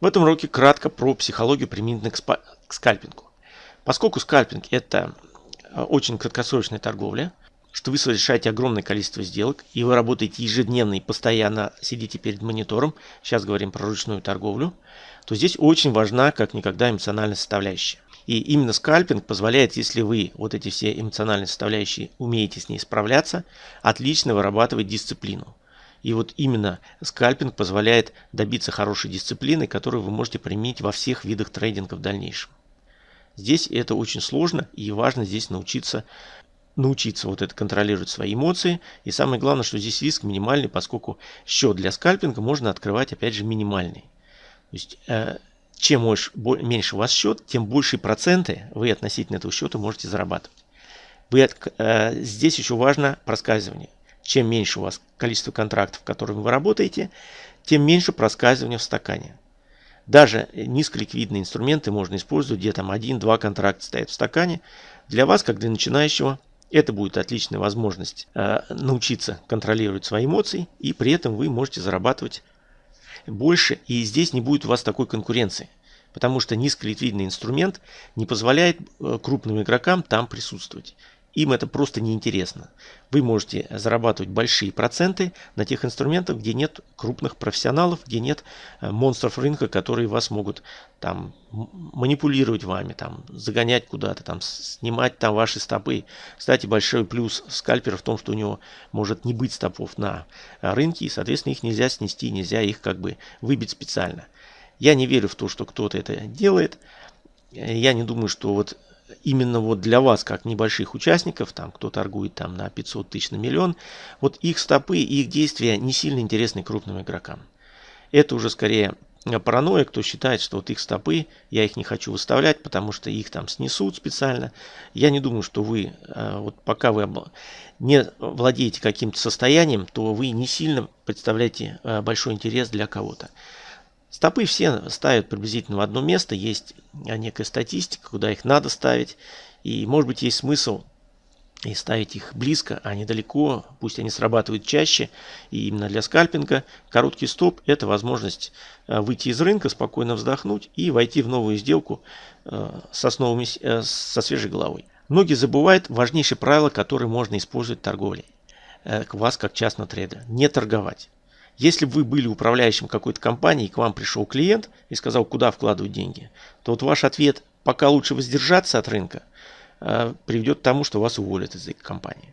В этом уроке кратко про психологию применительно к скальпингу. Поскольку скальпинг это э, очень краткосрочная торговля, что вы совершаете огромное количество сделок, и вы работаете ежедневно и постоянно сидите перед монитором, сейчас говорим про ручную торговлю, то здесь очень важна как никогда эмоциональная составляющая. И именно скальпинг позволяет, если вы вот эти все эмоциональные составляющие умеете с ней справляться, отлично вырабатывать дисциплину. И вот именно скальпинг позволяет добиться хорошей дисциплины, которую вы можете применить во всех видах трейдинга в дальнейшем. Здесь это очень сложно и важно здесь научиться научиться вот это контролировать свои эмоции. И самое главное, что здесь риск минимальный, поскольку счет для скальпинга можно открывать опять же минимальный. То есть э, чем меньше у вас счет, тем большие проценты вы относительно этого счета можете зарабатывать. Э, здесь еще важно проскальзывание чем меньше у вас количество контрактов, которыми вы работаете, тем меньше проскальзывания в стакане. Даже низколиквидные инструменты можно использовать, где там один-два контракта стоят в стакане. Для вас, как для начинающего, это будет отличная возможность э, научиться контролировать свои эмоции, и при этом вы можете зарабатывать больше, и здесь не будет у вас такой конкуренции. Потому что низколиквидный инструмент не позволяет э, крупным игрокам там присутствовать. Им это просто неинтересно. Вы можете зарабатывать большие проценты на тех инструментах, где нет крупных профессионалов, где нет э, монстров рынка, которые вас могут там манипулировать вами, там загонять куда-то, там снимать там ваши стопы. Кстати, большой плюс скальпера в том, что у него может не быть стопов на э, рынке, и, соответственно, их нельзя снести, нельзя их как бы выбить специально. Я не верю в то, что кто-то это делает. Я не думаю, что вот именно вот для вас, как небольших участников, там кто торгует там на 500 тысяч на миллион, вот их стопы и их действия не сильно интересны крупным игрокам. Это уже скорее паранойя, кто считает, что вот их стопы, я их не хочу выставлять, потому что их там снесут специально. Я не думаю, что вы, э, вот пока вы не владеете каким-то состоянием, то вы не сильно представляете э, большой интерес для кого-то. Стопы все ставят приблизительно в одно место, есть некая статистика, куда их надо ставить. И может быть есть смысл и ставить их близко, а не далеко, пусть они срабатывают чаще. И именно для скальпинга короткий стоп – это возможность э, выйти из рынка, спокойно вздохнуть и войти в новую сделку э, со, новыми, э, со свежей головой. Многие забывают важнейшее правило, которое можно использовать в торговле. Вас как частного трейдера – не торговать. Если вы были управляющим какой-то компании, и к вам пришел клиент и сказал, куда вкладывать деньги, то вот ваш ответ «пока лучше воздержаться от рынка» э, приведет к тому, что вас уволят из этой компании.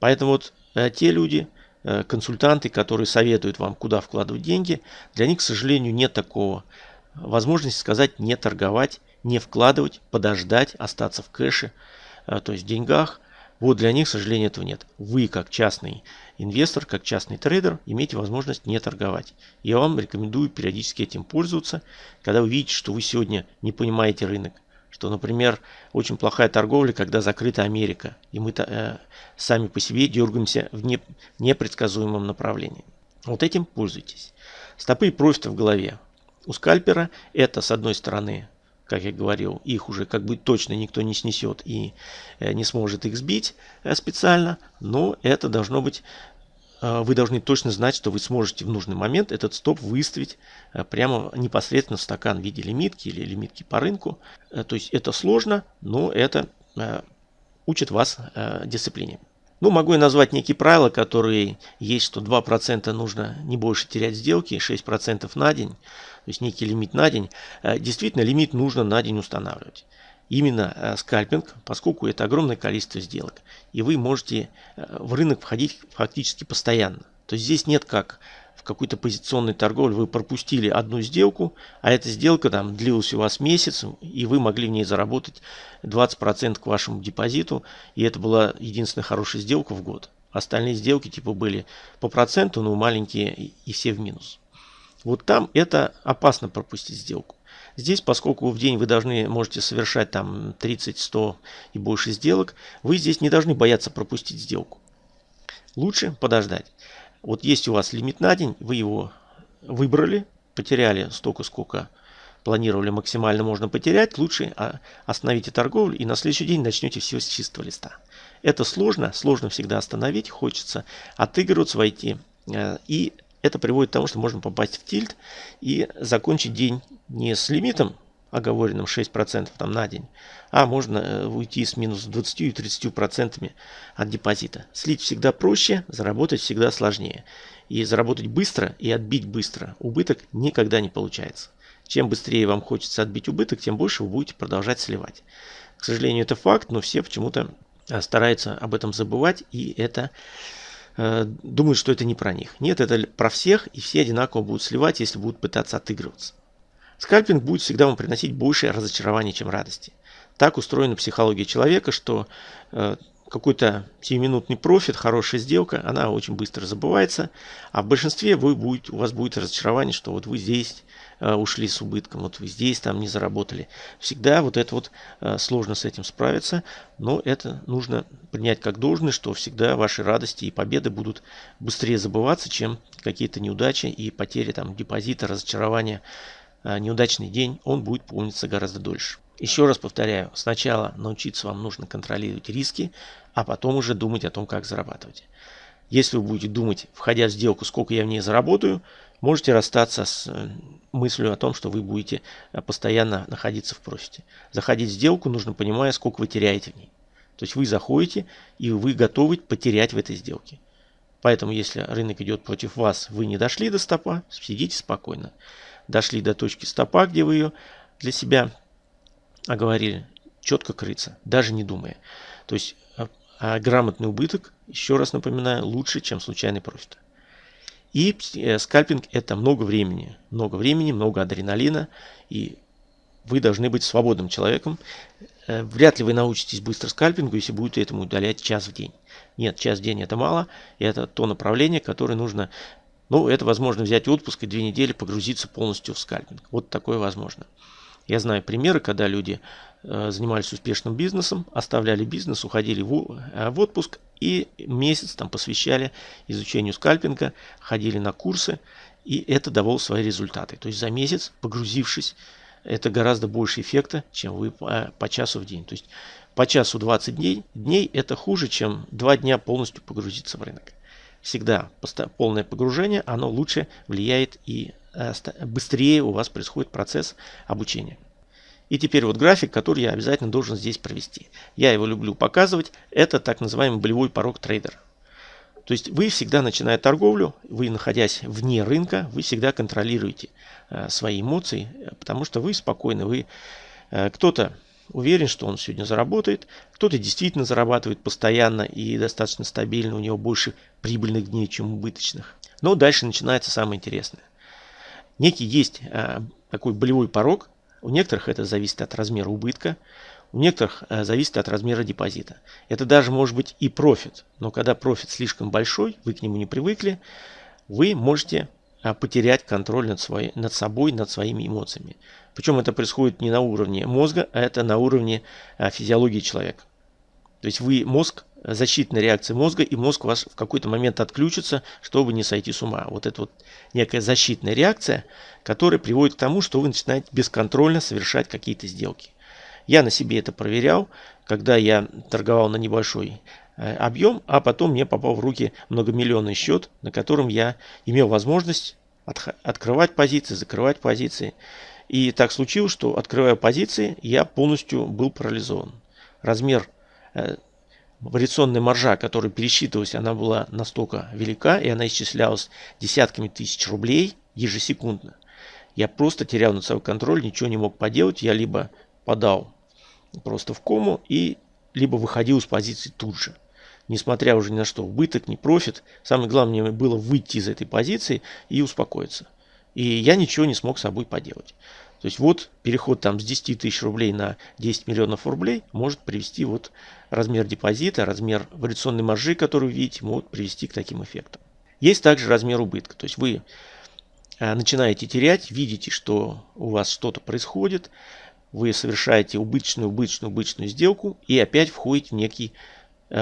Поэтому вот э, те люди, э, консультанты, которые советуют вам, куда вкладывать деньги, для них, к сожалению, нет такого возможности сказать не торговать, не вкладывать, подождать, остаться в кэше, то есть в деньгах – вот для них, к сожалению, этого нет. Вы, как частный инвестор, как частный трейдер, имеете возможность не торговать. Я вам рекомендую периодически этим пользоваться, когда вы видите, что вы сегодня не понимаете рынок. Что, например, очень плохая торговля, когда закрыта Америка, и мы э, сами по себе дергаемся в не, непредсказуемом направлении. Вот этим пользуйтесь. Стопы и профиты в голове. У скальпера это, с одной стороны, как я говорил, их уже как бы точно никто не снесет и э, не сможет их сбить э, специально, но это должно быть, э, вы должны точно знать, что вы сможете в нужный момент этот стоп выставить прямо непосредственно в стакан в виде лимитки или лимитки по рынку. То есть это сложно, но это учит вас дисциплине. Ну, могу я назвать некие правила, которые есть, что 2% нужно не больше терять сделки, 6% на день, то есть некий лимит на день. Э, действительно, лимит нужно на день устанавливать. Именно э, скальпинг, поскольку это огромное количество сделок, и вы можете э, в рынок входить фактически постоянно. То есть здесь нет как в какой-то позиционной торговле вы пропустили одну сделку, а эта сделка там длилась у вас месяц, и вы могли в ней заработать 20% к вашему депозиту, и это была единственная хорошая сделка в год. Остальные сделки типа были по проценту, но маленькие и все в минус. Вот там это опасно пропустить сделку. Здесь, поскольку в день вы должны, можете совершать там 30, 100 и больше сделок, вы здесь не должны бояться пропустить сделку. Лучше подождать. Вот есть у вас лимит на день, вы его выбрали, потеряли столько, сколько планировали максимально можно потерять, лучше а, остановите торговлю и на следующий день начнете все с чистого листа. Это сложно, сложно всегда остановить, хочется отыгрываться, войти э, и это приводит к тому, что можно попасть в тильт и закончить день не с лимитом, оговоренным 6% там на день, а можно э, уйти с минус 20 и 30% от депозита. Слить всегда проще, заработать всегда сложнее. И заработать быстро и отбить быстро убыток никогда не получается. Чем быстрее вам хочется отбить убыток, тем больше вы будете продолжать сливать. К сожалению, это факт, но все почему-то э, стараются об этом забывать, и это э, думают, что это не про них. Нет, это про всех, и все одинаково будут сливать, если будут пытаться отыгрываться. Скальпинг будет всегда вам приносить больше разочарования, чем радости. Так устроена психология человека, что э, какой-то сиюминутный профит, хорошая сделка, она очень быстро забывается, а в большинстве вы будет, у вас будет разочарование, что вот вы здесь э, ушли с убытком, вот вы здесь там не заработали. Всегда вот это вот э, сложно с этим справиться, но это нужно принять как должное, что всегда ваши радости и победы будут быстрее забываться, чем какие-то неудачи и потери там депозита, разочарования неудачный день, он будет помниться гораздо дольше. Еще раз повторяю, сначала научиться вам нужно контролировать риски, а потом уже думать о том, как зарабатывать. Если вы будете думать, входя в сделку, сколько я в ней заработаю, можете расстаться с э, мыслью о том, что вы будете э, постоянно находиться в профите. Заходить в сделку нужно понимая, сколько вы теряете в ней. То есть вы заходите и вы готовы потерять в этой сделке. Поэтому если рынок идет против вас, вы не дошли до стопа, сидите спокойно дошли до точки стопа, где вы ее для себя оговорили, четко крыться, даже не думая. То есть а, а грамотный убыток, еще раз напоминаю, лучше, чем случайный профит. И э, скальпинг это много времени, много времени, много адреналина, и вы должны быть свободным человеком. Э, вряд ли вы научитесь быстро скальпингу, если будете этому удалять час в день. Нет, час в день это мало, это то направление, которое нужно ну, это возможно взять отпуск и две недели погрузиться полностью в скальпинг. Вот такое возможно. Я знаю примеры, когда люди э, занимались успешным бизнесом, оставляли бизнес, уходили э, в отпуск и месяц там посвящали изучению скальпинга, ходили на курсы, и это давало свои результаты. То есть за месяц, погрузившись, это гораздо больше эффекта, чем вы по, по часу в день. То есть по часу 20 дней, дней это хуже, чем 2 дня полностью погрузиться в рынок всегда полное погружение, оно лучше влияет и э, быстрее у вас происходит процесс обучения. И теперь вот график, который я обязательно должен здесь провести. Я его люблю показывать. Это так называемый болевой порог трейдера. То есть вы всегда, начиная торговлю, вы находясь вне рынка, вы всегда контролируете э, свои эмоции, потому что вы спокойны. Вы э, кто-то уверен, что он сегодня заработает. Кто-то действительно зарабатывает постоянно и достаточно стабильно, у него больше прибыльных дней, чем убыточных. Но дальше начинается самое интересное. Некий есть э, такой болевой порог. У некоторых это зависит от размера убытка, у некоторых э, зависит от размера депозита. Это даже может быть и профит. Но когда профит слишком большой, вы к нему не привыкли, вы можете потерять контроль над, своей, над собой, над своими эмоциями. Причем это происходит не на уровне мозга, а это на уровне а, физиологии человека. То есть вы мозг, защитная реакция мозга, и мозг у вас в какой-то момент отключится, чтобы не сойти с ума. Вот это вот некая защитная реакция, которая приводит к тому, что вы начинаете бесконтрольно совершать какие-то сделки. Я на себе это проверял, когда я торговал на небольшой объем, а потом мне попал в руки многомиллионный счет, на котором я имел возможность от, открывать позиции, закрывать позиции. И так случилось, что открывая позиции, я полностью был парализован. Размер э, вариационная маржа, которая пересчитывалась, она была настолько велика, и она исчислялась десятками тысяч рублей ежесекундно. Я просто терял над собой контроль, ничего не мог поделать. Я либо подал просто в кому, и либо выходил из позиции тут же несмотря уже ни на что, убыток, не профит. Самое главное мне было выйти из этой позиции и успокоиться. И я ничего не смог с собой поделать. То есть вот переход там с 10 тысяч рублей на 10 миллионов рублей может привести вот размер депозита, размер вариационной маржи, которую видите, могут привести к таким эффектам. Есть также размер убытка. То есть вы э, начинаете терять, видите, что у вас что-то происходит, вы совершаете убыточную, убыточную, убыточную сделку и опять входите в некий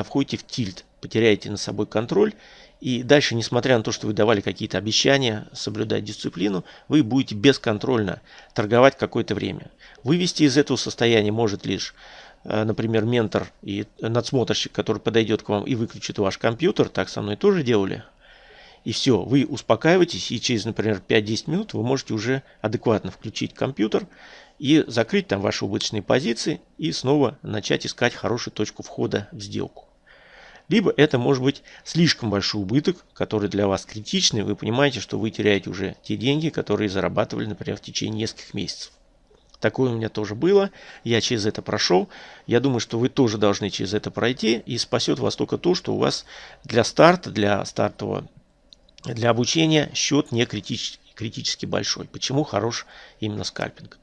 входите в тильт, потеряете на собой контроль, и дальше, несмотря на то, что вы давали какие-то обещания соблюдать дисциплину, вы будете бесконтрольно торговать какое-то время. Вывести из этого состояния может лишь, э, например, ментор и надсмотрщик, который подойдет к вам и выключит ваш компьютер, так со мной тоже делали. и все, вы успокаиваетесь, и через, например, 5-10 минут вы можете уже адекватно включить компьютер и закрыть там ваши убыточные позиции и снова начать искать хорошую точку входа в сделку. Либо это может быть слишком большой убыток, который для вас критичный, вы понимаете, что вы теряете уже те деньги, которые зарабатывали, например, в течение нескольких месяцев. Такое у меня тоже было. Я через это прошел. Я думаю, что вы тоже должны через это пройти. И спасет вас только то, что у вас для старта, для стартового, для обучения счет не критически, критически большой. Почему хорош именно скальпинг?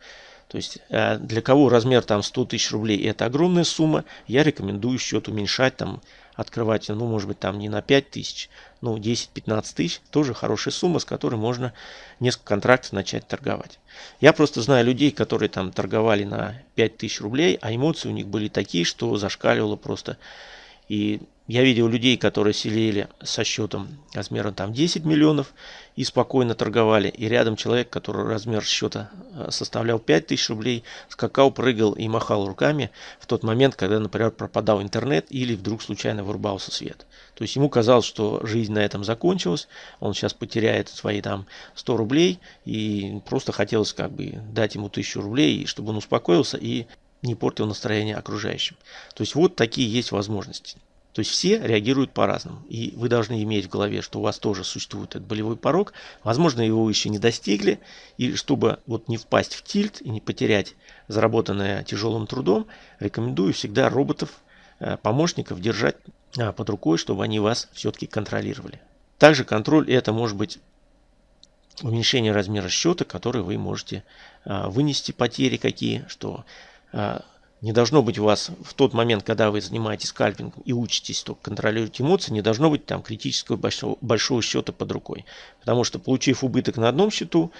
То есть э, для кого размер там 100 тысяч рублей это огромная сумма, я рекомендую счет уменьшать там открывать, ну, может быть, там не на 5 тысяч, ну, 10-15 тысяч, тоже хорошая сумма, с которой можно несколько контрактов начать торговать. Я просто знаю людей, которые там торговали на 5 тысяч рублей, а эмоции у них были такие, что зашкаливало просто. И я видел людей, которые сидели со счетом размером там 10 миллионов и спокойно торговали. И рядом человек, который размер счета э, составлял 5 тысяч рублей, скакал, прыгал и махал руками в тот момент, когда, например, пропадал интернет или вдруг случайно вырубался свет. То есть ему казалось, что жизнь на этом закончилась, он сейчас потеряет свои там 100 рублей и просто хотелось как бы дать ему 1000 рублей, чтобы он успокоился и не портил настроение окружающим. То есть вот такие есть возможности. То есть все реагируют по-разному. И вы должны иметь в голове, что у вас тоже существует этот болевой порог. Возможно, его еще не достигли. И чтобы вот не впасть в тильт и не потерять заработанное тяжелым трудом, рекомендую всегда роботов, э, помощников держать э, под рукой, чтобы они вас все-таки контролировали. Также контроль это может быть уменьшение размера счета, который вы можете э, вынести потери какие, что не должно быть у вас в тот момент, когда вы занимаетесь скальпингом и учитесь только контролировать эмоции, не должно быть там критического большого, большого счета под рукой. Потому что получив убыток на одном счету,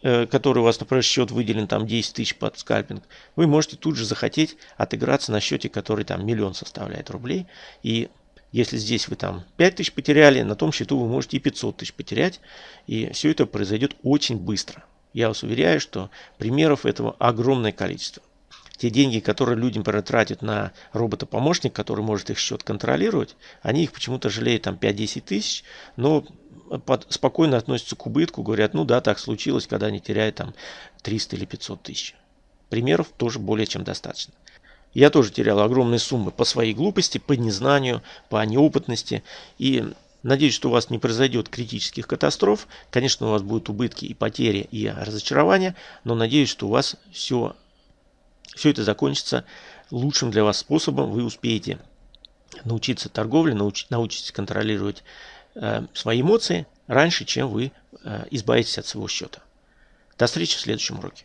э, который у вас, например, счет выделен там 10 тысяч под скальпинг, вы можете тут же захотеть отыграться на счете, который там миллион составляет рублей. И если здесь вы там 5 тысяч потеряли, на том счету вы можете и 500 тысяч потерять. И все это произойдет очень быстро. Я вас уверяю, что примеров этого огромное количество те деньги, которые люди, например, тратят на робота-помощник, который может их счет контролировать, они их почему-то жалеют там 5-10 тысяч, но под, спокойно относятся к убытку, говорят, ну да, так случилось, когда они теряют там 300 или 500 тысяч. Примеров тоже более чем достаточно. Я тоже терял огромные суммы по своей глупости, по незнанию, по неопытности. И надеюсь, что у вас не произойдет критических катастроф. Конечно, у вас будут убытки и потери, и разочарования. Но надеюсь, что у вас все все это закончится лучшим для вас способом. Вы успеете научиться торговле, науч, научитесь контролировать э, свои эмоции раньше, чем вы э, избавитесь от своего счета. До встречи в следующем уроке.